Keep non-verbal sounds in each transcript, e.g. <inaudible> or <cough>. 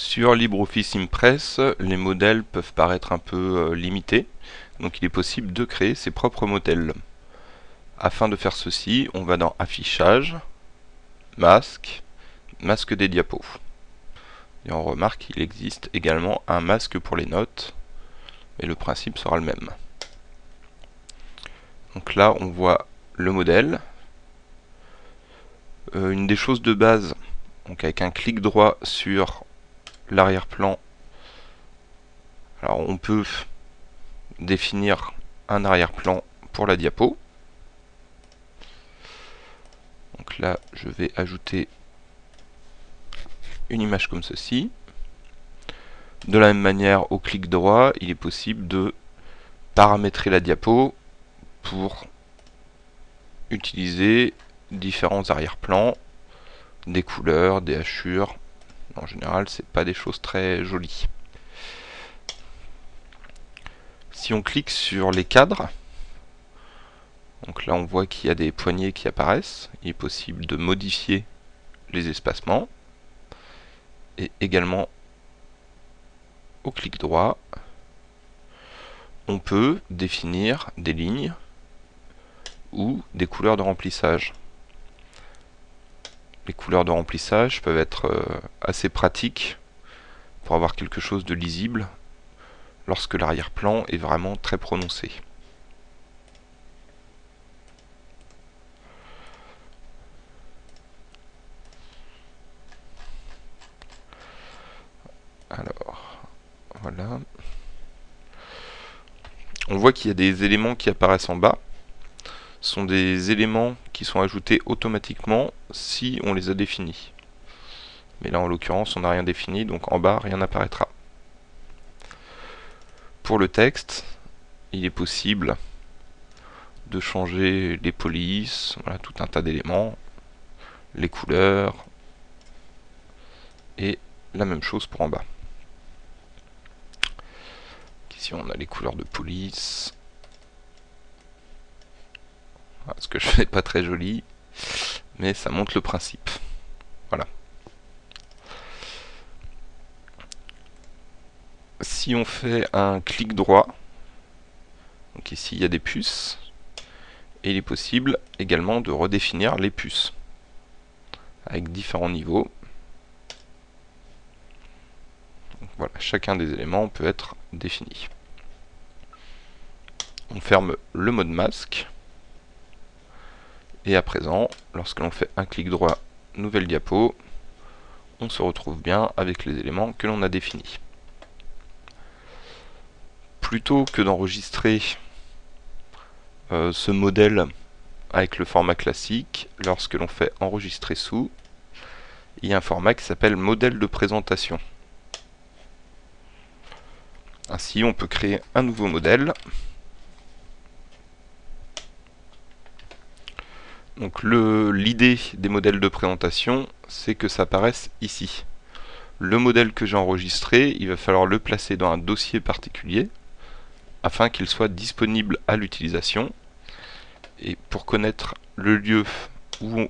Sur LibreOffice Impress, les modèles peuvent paraître un peu euh, limités, donc il est possible de créer ses propres modèles. Afin de faire ceci, on va dans Affichage, Masque, Masque des diapos. Et on remarque qu'il existe également un masque pour les notes, et le principe sera le même. Donc là, on voit le modèle. Euh, une des choses de base, donc avec un clic droit sur l'arrière-plan. Alors on peut définir un arrière-plan pour la diapo. Donc là, je vais ajouter une image comme ceci. De la même manière, au clic droit, il est possible de paramétrer la diapo pour utiliser différents arrière-plans, des couleurs, des hachures, en général, c'est pas des choses très jolies. Si on clique sur les cadres, donc là on voit qu'il y a des poignées qui apparaissent. Il est possible de modifier les espacements. Et également, au clic droit, on peut définir des lignes ou des couleurs de remplissage les couleurs de remplissage peuvent être euh, assez pratiques pour avoir quelque chose de lisible lorsque l'arrière-plan est vraiment très prononcé. Alors, voilà. On voit qu'il y a des éléments qui apparaissent en bas sont des éléments sont ajoutés automatiquement si on les a définis. Mais là en l'occurrence on n'a rien défini, donc en bas rien n'apparaîtra. Pour le texte, il est possible de changer les polices, voilà, tout un tas d'éléments, les couleurs, et la même chose pour en bas. Ici on a les couleurs de police, ce que je <laughs> fais pas très joli, mais ça montre le principe. Voilà. Si on fait un clic droit, donc ici il y a des puces, et il est possible également de redéfinir les puces avec différents niveaux. voilà, chacun des éléments peut être défini. On ferme le mode masque. Et à présent, lorsque l'on fait un clic droit, nouvelle diapo, on se retrouve bien avec les éléments que l'on a définis. Plutôt que d'enregistrer euh, ce modèle avec le format classique, lorsque l'on fait enregistrer sous, il y a un format qui s'appelle modèle de présentation. Ainsi, on peut créer un nouveau modèle Donc l'idée des modèles de présentation, c'est que ça apparaisse ici. Le modèle que j'ai enregistré, il va falloir le placer dans un dossier particulier afin qu'il soit disponible à l'utilisation. Et pour connaître le lieu où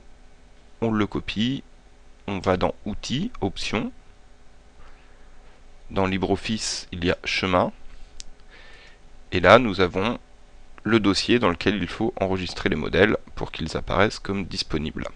on, le copie, on va dans Outils, Options. Dans LibreOffice, il y a Chemin. Et là, nous avons le dossier dans lequel il faut enregistrer les modèles pour qu'ils apparaissent comme disponibles.